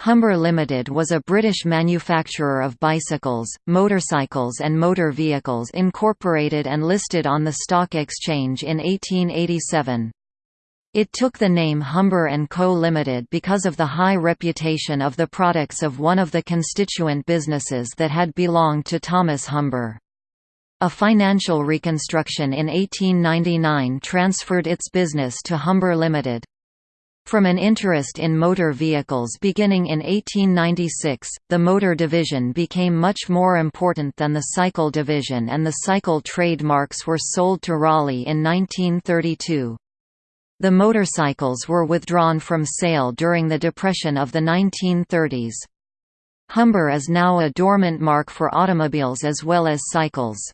Humber Limited was a British manufacturer of bicycles, motorcycles and motor vehicles incorporated and listed on the stock exchange in 1887. It took the name Humber & Co. Limited because of the high reputation of the products of one of the constituent businesses that had belonged to Thomas Humber. A financial reconstruction in 1899 transferred its business to Humber Limited. From an interest in motor vehicles beginning in 1896, the motor division became much more important than the cycle division and the cycle trademarks were sold to Raleigh in 1932. The motorcycles were withdrawn from sale during the Depression of the 1930s. Humber is now a dormant mark for automobiles as well as cycles.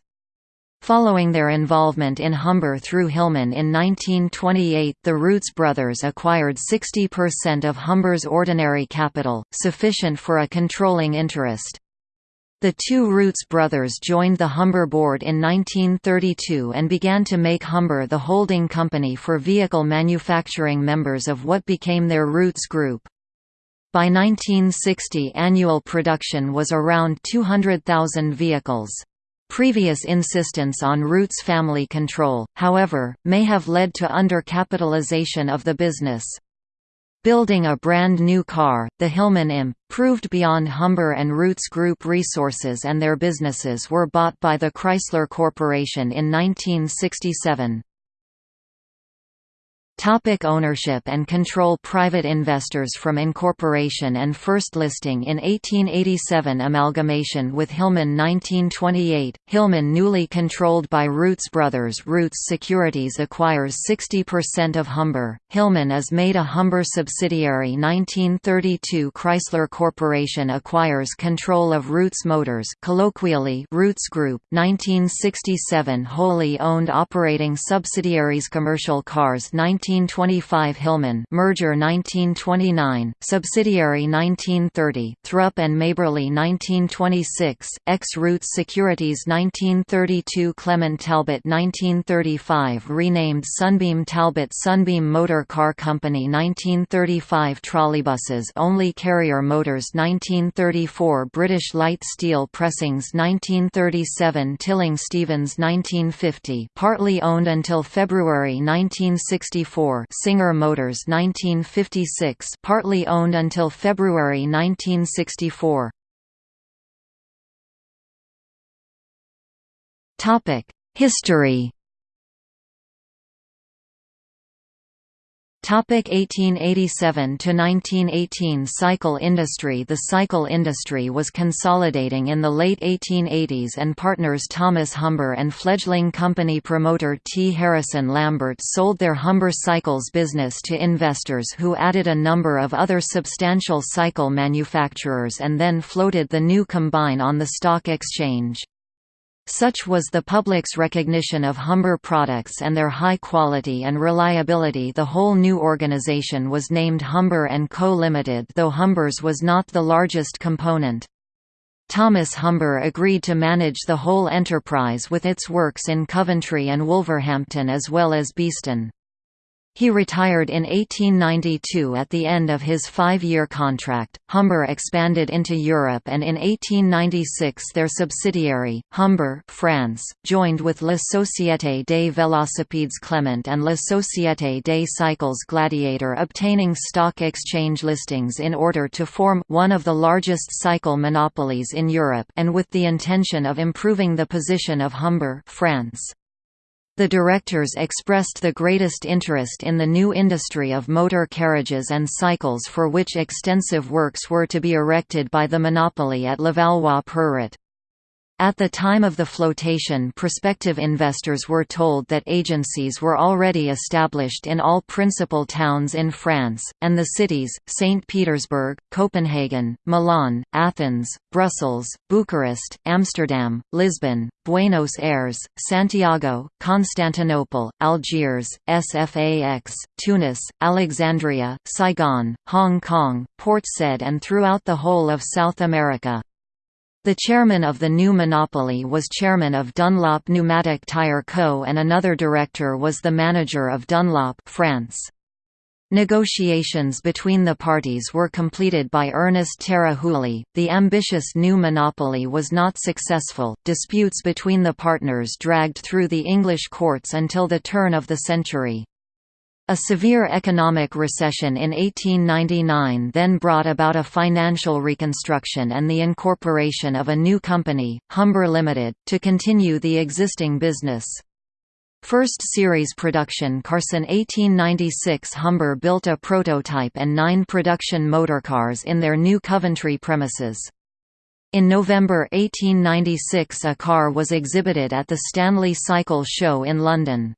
Following their involvement in Humber through Hillman in 1928 the Rootes brothers acquired 60% of Humber's ordinary capital, sufficient for a controlling interest. The two Rootes brothers joined the Humber board in 1932 and began to make Humber the holding company for vehicle manufacturing members of what became their Rootes Group. By 1960 annual production was around 200,000 vehicles. Previous insistence on Rootes family control, however, may have led to undercapitalization of the business. Building a brand new car, the Hillman Imp, proved beyond Humber and Rootes Group resources and their businesses were bought by the Chrysler Corporation in 1967. Topic ownership and control Private investors from incorporation and first listing in 1887 Amalgamation with Hillman 1928, Hillman newly controlled by Rootes Brothers. Rootes Securities acquires 60% of Humber, Hillman is made a Humber subsidiary. 1932 Chrysler Corporation acquires control of Rootes Motors. Colloquially Rootes Group. 1967 wholly owned operating subsidiaries Commercial Cars. 19 1925 Hillman merger 1929, subsidiary 1930, Thrupp and Maberly 1926, ex-Rootes Securities 1932 Clement Talbot 1935 renamed Sunbeam Talbot Sunbeam Motor Car Company 1935 Trolleybuses only Karrier Motors 1934 British Light Steel Pressings 1937 Tilling Stevens 1950 partly owned until February 1964 Singer Motors 1956 partly owned until February 1964 History Topic 1887 to 1918 Cycle industry The cycle industry was consolidating in the late 1880s and partners Thomas Humber and fledgling company promoter T. Harrison Lambert sold their Humber Cycles business to investors who added a number of other substantial cycle manufacturers and then floated the new combine on the stock exchange. Such was the public's recognition of Humber products and their high quality and reliability the whole new organization was named Humber & Co. Limited though Humber's was not the largest component. Thomas Humber agreed to manage the whole enterprise with its works in Coventry and Wolverhampton as well as Beeston. He retired in 1892 at the end of his five-year contract. Humber expanded into Europe and in 1896 their subsidiary, Humber France, joined with La Société des Velocipedes Clement and La Société des Cycles Gladiator obtaining stock exchange listings in order to form one of the largest cycle monopolies in Europe and with the intention of improving the position of Humber France. The directors expressed the greatest interest in the new industry of motor carriages and cycles for which extensive works were to be erected by the monopoly at Levallois-Perret. At the time of the flotation prospective investors were told that agencies were already established in all principal towns in France, and the cities, St. Petersburg, Copenhagen, Milan, Athens, Brussels, Bucharest, Amsterdam, Lisbon, Buenos Aires, Santiago, Constantinople, Algiers, Sfax, Tunis, Alexandria, Saigon, Hong Kong, Port Said and throughout the whole of South America. The chairman of the new monopoly was chairman of Dunlop Pneumatic Tire Co. and another director was the manager of Dunlop France. Negotiations between the parties were completed by Ernest Terah Hooley. The ambitious new monopoly was not successful. Disputes between the partners dragged through the English courts until the turn of the century. A severe economic recession in 1899 then brought about a financial reconstruction and the incorporation of a new company, Humber Limited, to continue the existing business. First series production Carson 1896 Humber built a prototype and nine production motorcars in their new Coventry premises. In November 1896 a car was exhibited at the Stanley Cycle Show in London.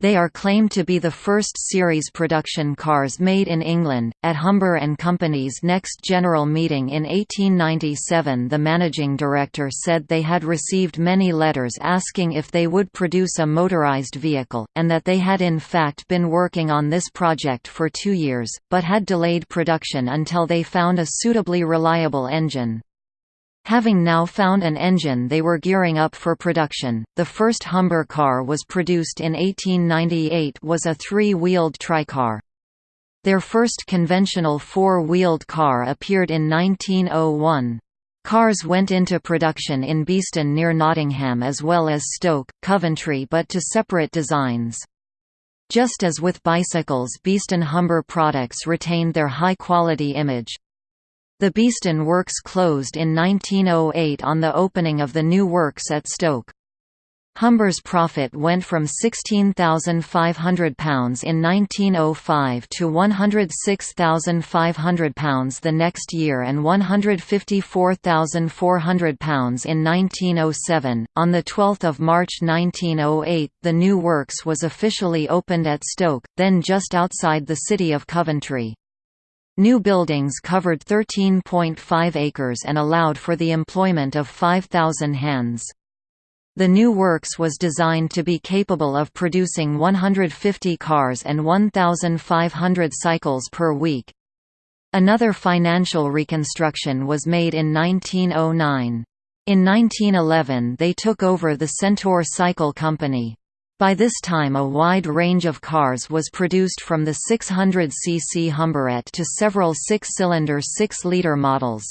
They are claimed to be the first series production cars made in England. At Humber and Company's next general meeting in 1897, the managing director said they had received many letters asking if they would produce a motorized vehicle, and that they had in fact been working on this project for two years, but had delayed production until they found a suitably reliable engine. Having now found an engine they were gearing up for production. The first Humber car was produced in 1898 was a three-wheeled tricar. Their first conventional four-wheeled car appeared in 1901. Cars went into production in Beeston near Nottingham as well as Stoke, Coventry but to separate designs. Just as with bicycles Beeston Humber products retained their high-quality image, the Beeston Works closed in 1908 on the opening of the new works at Stoke. Humber's profit went from £16,500 in 1905 to £106,500 the next year and £154,400 in 1907. On 12 March 1908, the new works was officially opened at Stoke, then just outside the city of Coventry. New buildings covered 13.5 acres and allowed for the employment of 5,000 hands. The new works was designed to be capable of producing 150 cars and 1,500 cycles per week. Another financial reconstruction was made in 1909. In 1911 they took over the Centaur Cycle Company. By this time a wide range of cars was produced from the 600cc Humberette to several six-cylinder 6-litre models.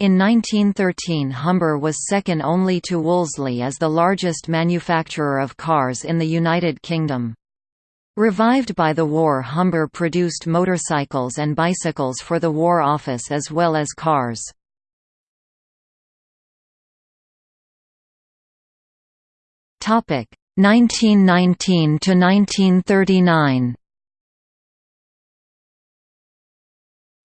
In 1913 Humber was second only to Wolseley as the largest manufacturer of cars in the United Kingdom. Revived by the war Humber produced motorcycles and bicycles for the War Office as well as cars. Topic 1919 to 1939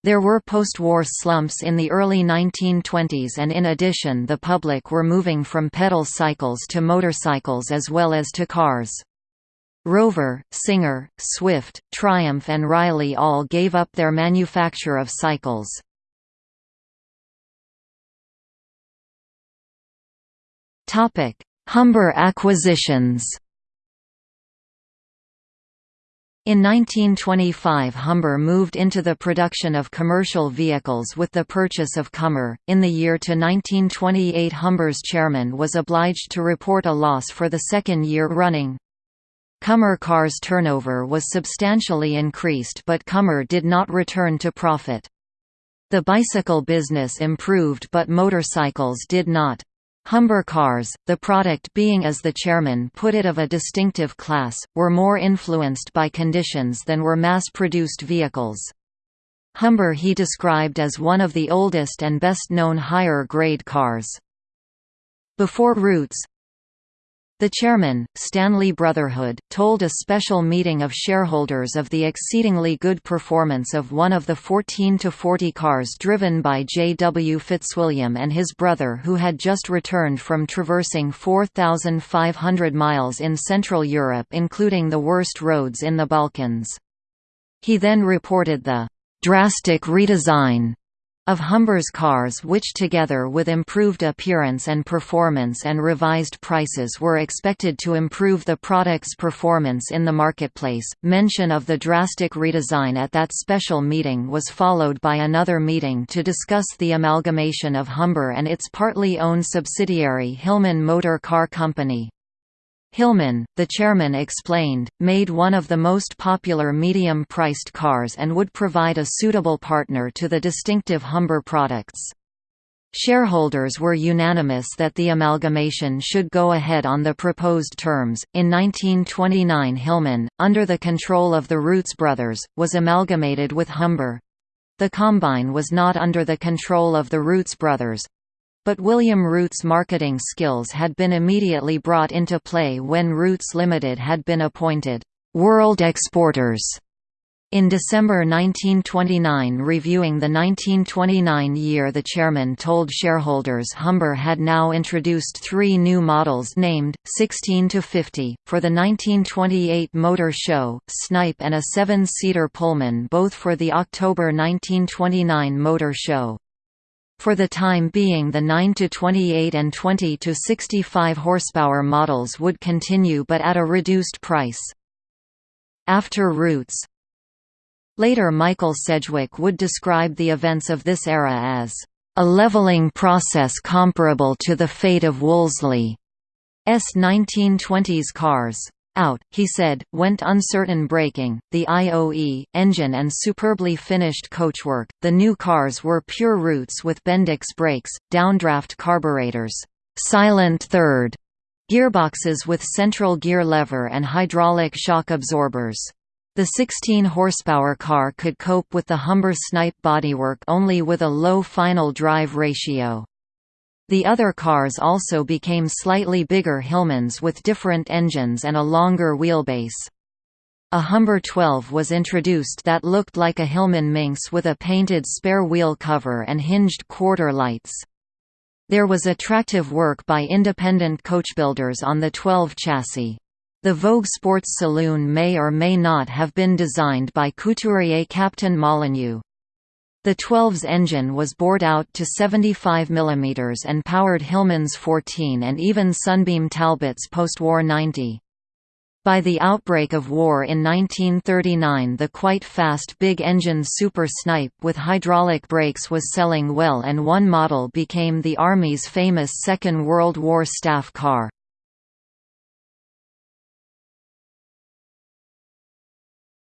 There were post-war slumps in the early 1920s and in addition the public were moving from pedal cycles to motorcycles as well as to cars. Rover, Singer, Swift, Triumph and Riley all gave up their manufacture of cycles. Humber acquisitions in 1925 Humber moved into the production of commercial vehicles with the purchase of Commer. In the year to 1928 Humber's chairman was obliged to report a loss for the second year running. Commer cars turnover was substantially increased but Commer did not return to profit. The bicycle business improved but motorcycles did not. Humber cars, the product being as the chairman put it of a distinctive class, were more influenced by conditions than were mass-produced vehicles. Humber he described as one of the oldest and best-known higher-grade cars. Before Rootes, the chairman, Stanley Brotherhood, told a special meeting of shareholders of the exceedingly good performance of one of the 14 to 40 cars driven by J. W. Fitzwilliam and his brother who had just returned from traversing 4,500 miles in Central Europe including the worst roads in the Balkans. He then reported the "...drastic redesign." Of Humber's cars which together with improved appearance and performance and revised prices were expected to improve the product's performance in the marketplace. Mention of the drastic redesign at that special meeting was followed by another meeting to discuss the amalgamation of Humber and its partly owned subsidiary Hillman Motor Car Company. Hillman, the chairman explained, made one of the most popular medium-priced cars and would provide a suitable partner to the distinctive Humber products. Shareholders were unanimous that the amalgamation should go ahead on the proposed terms. In 1929, Hillman, under the control of the Rootes brothers, was amalgamated with Humber. The combine was not under the control of the Rootes brothers, but William Rootes' marketing skills had been immediately brought into play when Rootes Limited had been appointed world exporters. In December 1929 reviewing the 1929 year the chairman told shareholders Humber had now introduced three new models named, 16–50, for the 1928 Motor Show, Snipe and a seven-seater Pullman both for the October 1929 Motor Show. For the time being the 9 to 28 and 20 to 65 horsepower models would continue but at a reduced price. After Rootes Later Michael Sedgwick would describe the events of this era as a leveling process comparable to the fate of Wolseley's 1920s cars out, he said, went uncertain braking, the IOE, engine and superbly finished coachwork. The new cars were pure Rootes with Bendix brakes, downdraft carburetors, silent third, gearboxes with central gear lever and hydraulic shock absorbers. The 16 horsepower car could cope with the Humber Snipe bodywork only with a low final drive ratio. The other cars also became slightly bigger Hillmans with different engines and a longer wheelbase. A Humber 12 was introduced that looked like a Hillman Minx with a painted spare wheel cover and hinged quarter lights. There was attractive work by independent coachbuilders on the 12 chassis. The Vogue Sports Saloon may or may not have been designed by couturier Captain Molyneux. The 12's engine was bored out to 75 mm and powered Hillman's 14 and even Sunbeam Talbot's post-war 90. By the outbreak of war in 1939 the quite fast big-engine Super Snipe with hydraulic brakes was selling well and one model became the Army's famous Second World War staff car.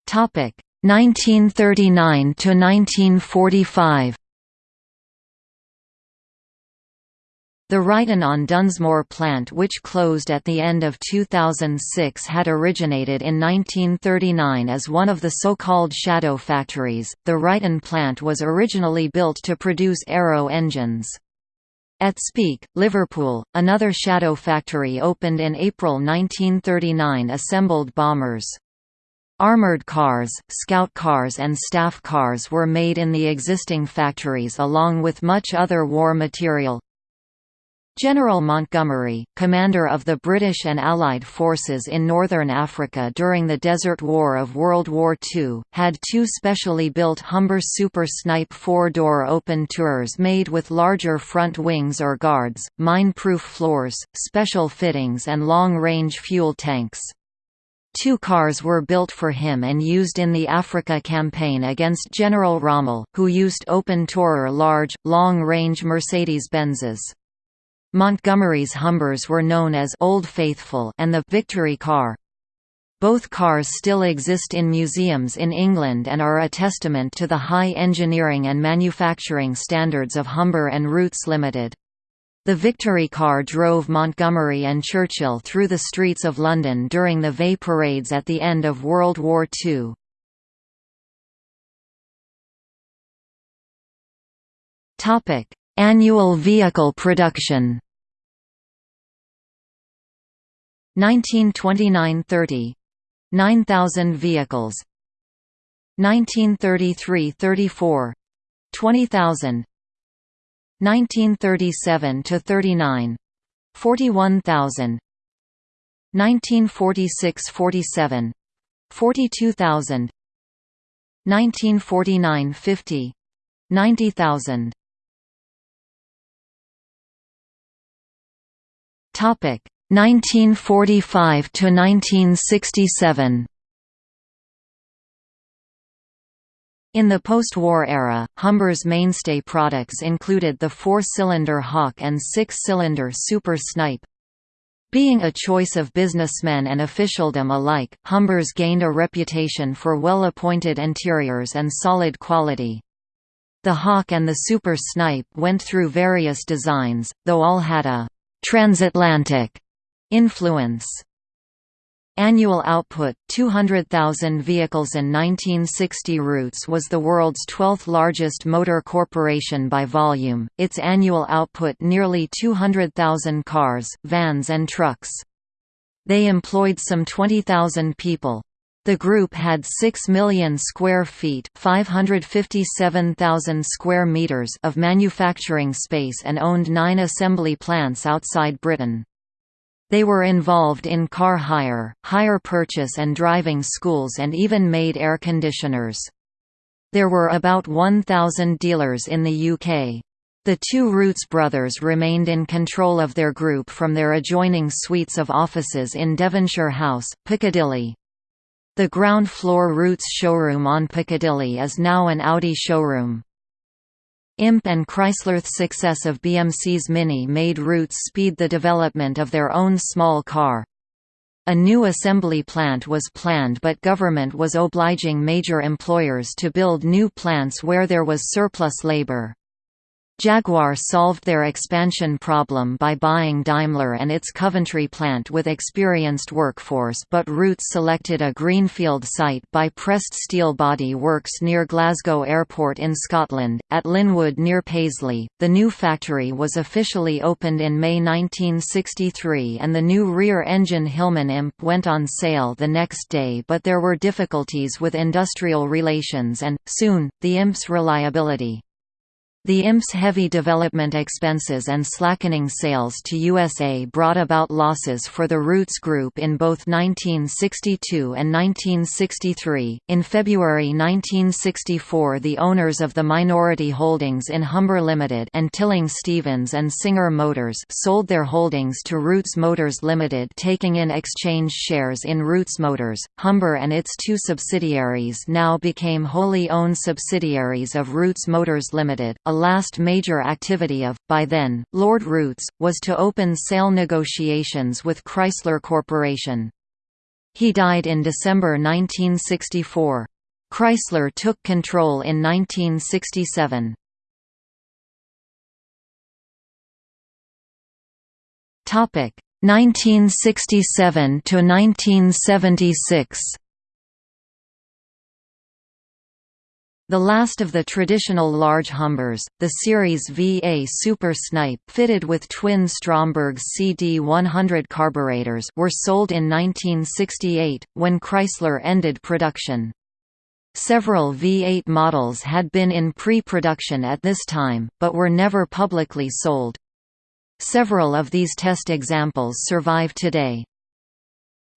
Topic 1939 to 1945 The Ryton on Dunsmore plant which closed at the end of 2006 had originated in 1939 as one of the so-called shadow factories. The Ryton plant was originally built to produce aero engines. At Speke, Liverpool, another shadow factory opened in April 1939 assembled bombers. Armoured cars, scout cars and staff cars were made in the existing factories along with much other war material. General Montgomery, commander of the British and Allied forces in Northern Africa during the Desert War of World War II, had two specially built Humber Super Snipe four-door open tours made with larger front wings or guards, mine-proof floors, special fittings and long-range fuel tanks. Two cars were built for him and used in the Africa campaign against General Rommel, who used open-tourer large, long-range Mercedes-Benzes. Montgomery's Humbers were known as Old Faithful and the Victory car. Both cars still exist in museums in England and are a testament to the high engineering and manufacturing standards of Humber and Rootes Limited. The Victory car drove Montgomery and Churchill through the streets of London during the VE parades at the end of World War II. Annual vehicle production. 1929–30 – 9,000 vehicles. 1933–34 – 20,000 1937 to 39 41000 1946–47 42000 1949–50 90000 Topic 1945 to 1967 In the post-war era, Humber's mainstay products included the four-cylinder Hawk and six-cylinder Super Snipe. Being a choice of businessmen and officialdom alike, Humbers gained a reputation for well-appointed interiors and solid quality. The Hawk and the Super Snipe went through various designs, though all had a «transatlantic» influence. Annual output 200,000 vehicles in 1960 Rootes was the world's 12th largest motor corporation by volume, its annual output nearly 200,000 cars, vans and trucks. They employed some 20,000 people. The group had 6 million square feet 557,000 square meters of manufacturing space and owned nine assembly plants outside Britain. They were involved in car hire, hire purchase and driving schools and even made air conditioners. There were about 1,000 dealers in the UK. The two Rootes brothers remained in control of their group from their adjoining suites of offices in Devonshire House, Piccadilly. The ground floor Rootes showroom on Piccadilly is now an Audi showroom. IMP and Chrysler's success of BMC's Mini made Rootes speed the development of their own small car. A new assembly plant was planned but government was obliging major employers to build new plants where there was surplus labor. Jaguar solved their expansion problem by buying Daimler and its Coventry plant with experienced workforce but Rootes selected a greenfield site by Pressed Steel Body Works near Glasgow Airport in Scotland, at Linwood near Paisley. The new factory was officially opened in May 1963 and the new rear-engine Hillman Imp went on sale the next day but there were difficulties with industrial relations and, soon, the Imp's reliability. The IMP's heavy development expenses and slackening sales to USA brought about losses for the Rootes Group in both 1962 and 1963. In February 1964, the owners of the minority holdings in Humber Limited and Tilling Stevens and Singer Motors sold their holdings to Rootes Motors Limited, taking in exchange shares in Rootes Motors. Humber and its two subsidiaries now became wholly owned subsidiaries of Rootes Motors Limited last major activity of, by then, Lord Rootes, was to open sale negotiations with Chrysler Corporation. He died in December 1964. Chrysler took control in 1967. Topic 1967 to 1976. The last of the traditional large Humbers, the Series VA Super Snipe fitted with twin Stromberg CD100 carburetors were sold in 1968, when Chrysler ended production. Several V8 models had been in pre-production at this time, but were never publicly sold. Several of these test examples survive today.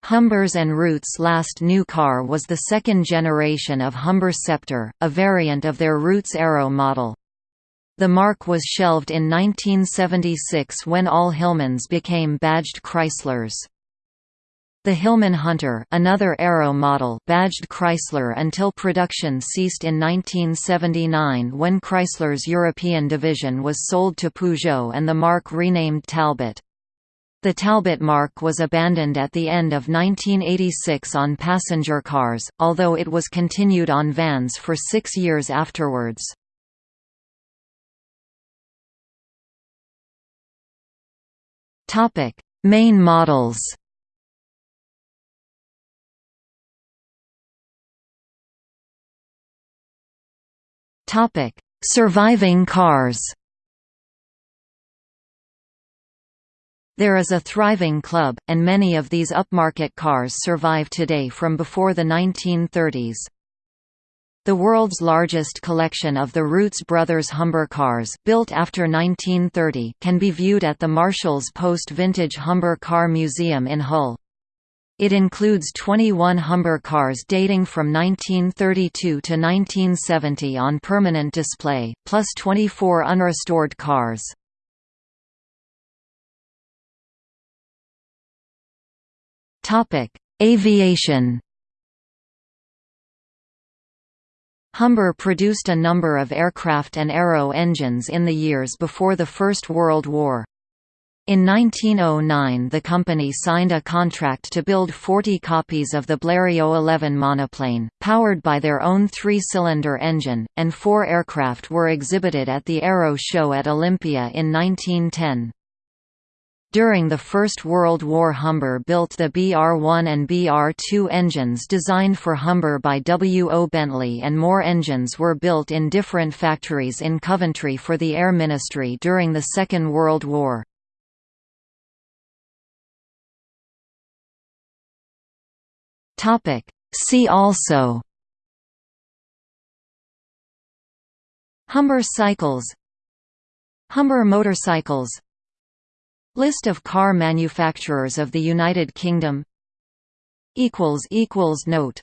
Humbers and Rootes' last new car was the second generation of Humber Sceptre, a variant of their Rootes Arrow model. The mark was shelved in 1976 when all Hillmans became badged Chryslers. The Hillman Hunter another Arrow model badged Chrysler until production ceased in 1979 when Chrysler's European division was sold to Peugeot and the mark renamed Talbot. The Talbot mark was abandoned at the end of 1986 on passenger cars, although it was continued on vans for six years afterwards. Main models Surviving cars There is a thriving club, and many of these upmarket cars survive today from before the 1930s. The world's largest collection of the Rootes Brothers Humber cars built after 1930 can be viewed at the Marshalls Post Vintage Humber Car Museum in Hull. It includes 21 Humber cars dating from 1932 to 1970 on permanent display, plus 24 unrestored cars. Topic: Aviation. Humber produced a number of aircraft and aero engines in the years before the First World War. In 1909 the company signed a contract to build 40 copies of the Blériot 11 monoplane, powered by their own three-cylinder engine, and four aircraft were exhibited at the Aero Show at Olympia in 1910. During the First World War Humber built the BR-1 and BR-2 engines designed for Humber by W. O. Bentley and more engines were built in different factories in Coventry for the Air Ministry during the Second World War. See also Humber cycles Humber motorcycles List of car manufacturers of the United Kingdom. Note